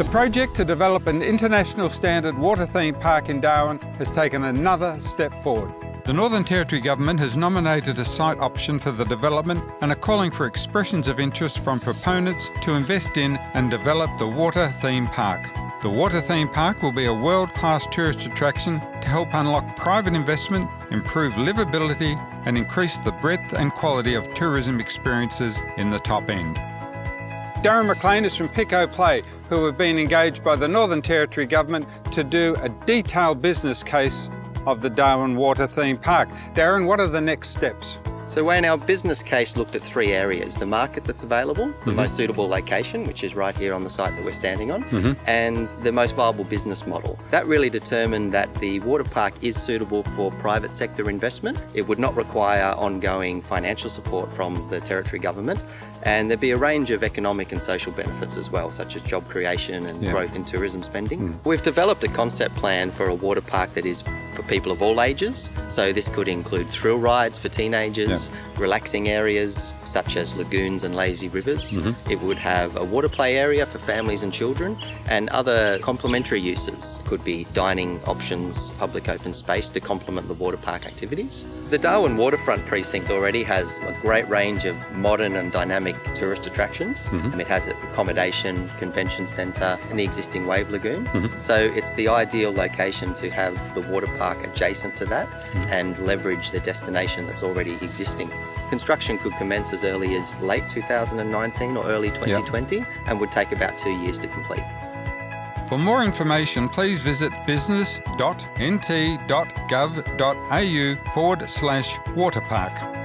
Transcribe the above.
The project to develop an international standard water theme park in Darwin has taken another step forward. The Northern Territory Government has nominated a site option for the development and are calling for expressions of interest from proponents to invest in and develop the water theme park. The water theme park will be a world-class tourist attraction to help unlock private investment, improve livability and increase the breadth and quality of tourism experiences in the top end. Darren McLean is from Pico Play, who have been engaged by the Northern Territory Government to do a detailed business case of the Darwin Water Theme Park. Darren, what are the next steps? So Wayne, our business case looked at three areas. The market that's available, the Mm-hmm. most suitable location, which is right here on the site that we're standing on, Mhm. and the most viable business model. That really determined that the water park is suitable for private sector investment. It would not require ongoing financial support from the Territory Government, and there'd be a range of economic and social benefits as well, such as job creation and Yeah. growth in tourism spending. Mm. We've developed a concept plan for a water park that is for people of all ages. So this could include thrill rides for teenagers, relaxing areas such as lagoons and lazy rivers. Mm-hmm. It would have a water play area for families and children and other complementary uses. Could be dining options, public open space to complement the water park activities. The Darwin Waterfront Precinct already has a great range of modern and dynamic tourist attractions. Mm-hmm. It has accommodation, convention centre and the existing Wave Lagoon. Mm-hmm. So it's the ideal location to have the water park adjacent to that and leverage the destination that's already existing. Construction could commence as early as late 2019 or early 2020 and would take about two years to complete. For more information, please visit business.nt.gov.au forward slash waterpark.